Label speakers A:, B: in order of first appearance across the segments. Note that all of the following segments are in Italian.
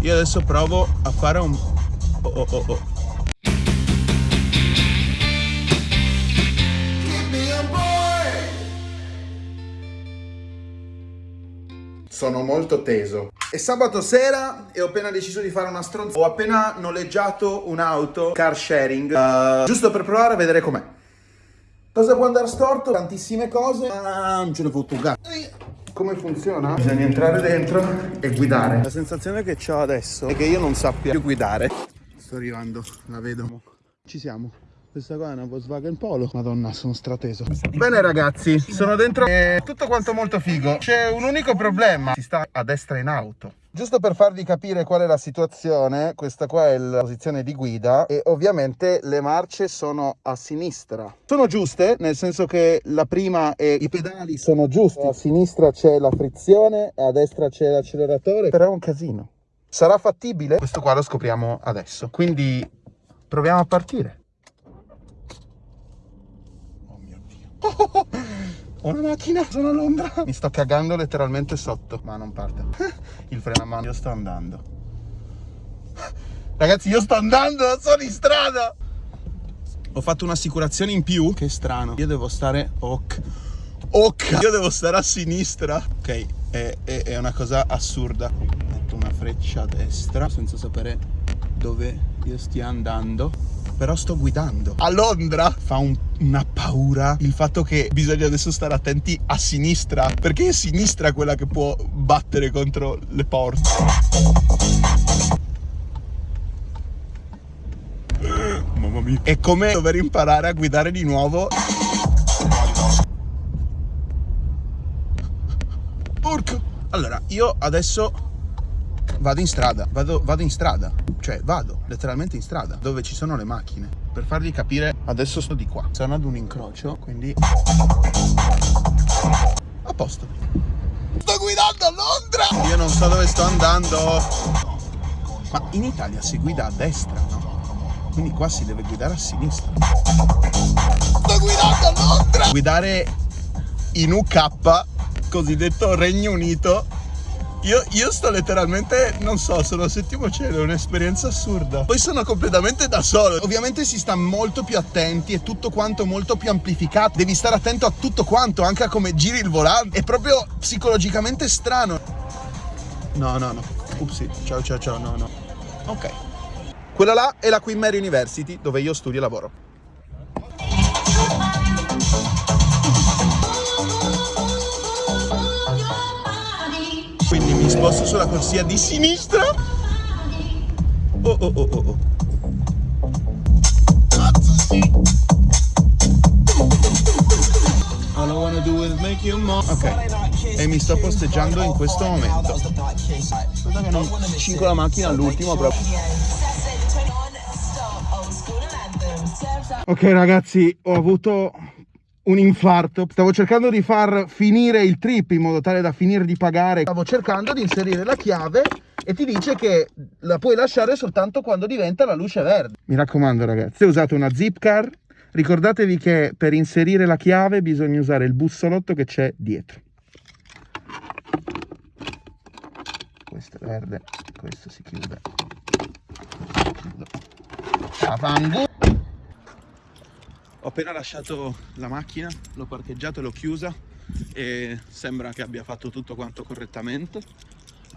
A: io adesso provo a fare un... Oh, oh, oh, oh. Sono molto teso. È sabato sera e ho appena deciso di fare una stronza. Ho appena noleggiato un'auto car sharing, uh, giusto per provare a vedere com'è. Cosa può andare storto? Tantissime cose, ma non ce ne fotto un. Come funziona? Bisogna entrare dentro e guidare. La sensazione che ho adesso è che io non sappia più guidare. Sto arrivando, la vedo. Ci siamo. Questa qua è una Volkswagen Polo Madonna sono strateso Bene ragazzi sono dentro e tutto quanto molto figo C'è un unico problema Si sta a destra in auto Giusto per farvi capire qual è la situazione, questa qua è la posizione di guida e ovviamente le marce sono a sinistra. Sono giuste, nel senso che la prima e i pedali sono giusti. A sinistra c'è la frizione, a destra c'è l'acceleratore, però è un casino. Sarà fattibile? Questo qua lo scopriamo adesso. Quindi proviamo a partire. Ho una macchina, sono a Londra. Mi sto cagando letteralmente sotto, ma non parte. Il freno a mano, io sto andando. Ragazzi, io sto andando, sono in strada. Ho fatto un'assicurazione in più. Che strano. Io devo stare... Ok. Ok. Io devo stare a sinistra. Ok, è, è, è una cosa assurda. Metto una freccia a destra senza sapere dove io stia andando però sto guidando. A Londra fa un, una paura il fatto che bisogna adesso stare attenti a sinistra, perché è sinistra quella che può battere contro le porte. Mamma mia. È come dover imparare a guidare di nuovo. Porco. Allora, io adesso vado in strada, vado, vado in strada, cioè vado letteralmente in strada, dove ci sono le macchine. Per farvi capire, adesso sto di qua, sono ad un incrocio, quindi... A posto. Sto guidando a Londra! Io non so dove sto andando. Ma in Italia si guida a destra, no? Quindi qua si deve guidare a sinistra. Sto guidando a Londra! Guidare in UK, cosiddetto Regno Unito, io, io, sto letteralmente, non so, sono al settimo cielo, è un'esperienza assurda. Poi sono completamente da solo. Ovviamente si sta molto più attenti, è tutto quanto molto più amplificato. Devi stare attento a tutto quanto, anche a come giri il volante. È proprio psicologicamente strano. No, no, no. Upsi, ciao, ciao, ciao, no, no. Ok. Quella là è la Queen Mary University, dove io studio e lavoro. Mi sposto sulla corsia di sinistra. Oh oh oh oh oh. All I wanna do is make you more. Ok. E mi sto posteggiando in questo momento. Aspetta che non cinco la macchina all'ultimo proprio. Ok ragazzi, ho avuto un infarto. Stavo cercando di far finire il trip in modo tale da finire di pagare. Stavo cercando di inserire la chiave e ti dice che la puoi lasciare soltanto quando diventa la luce verde. Mi raccomando ragazzi, se usate una zip car, ricordatevi che per inserire la chiave bisogna usare il bussolotto che c'è dietro. Questo è verde, questo si chiude. Chiudo. Appena lasciato la macchina, l'ho parcheggiata e l'ho chiusa e sembra che abbia fatto tutto quanto correttamente.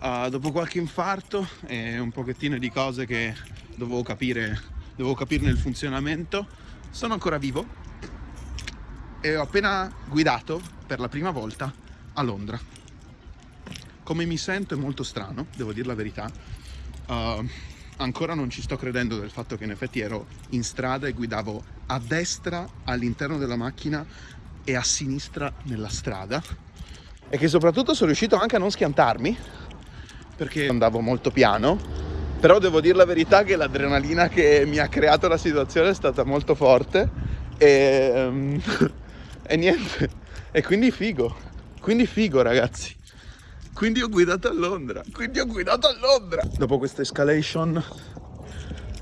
A: Uh, dopo qualche infarto e un pochettino di cose che dovevo capire, dovevo capirne il funzionamento, sono ancora vivo e ho appena guidato per la prima volta a Londra. Come mi sento è molto strano, devo dire la verità. Uh, ancora non ci sto credendo del fatto che in effetti ero in strada e guidavo a destra all'interno della macchina e a sinistra nella strada. E che soprattutto sono riuscito anche a non schiantarmi perché andavo molto piano. Però devo dire la verità che l'adrenalina che mi ha creato la situazione è stata molto forte. E, um, e niente. E quindi figo. Quindi figo ragazzi quindi ho guidato a Londra. Quindi ho guidato a Londra. Dopo questa escalation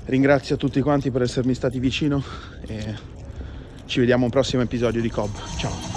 A: ringrazio tutti quanti per essermi stati vicino e ci vediamo un prossimo episodio di Cobb. Ciao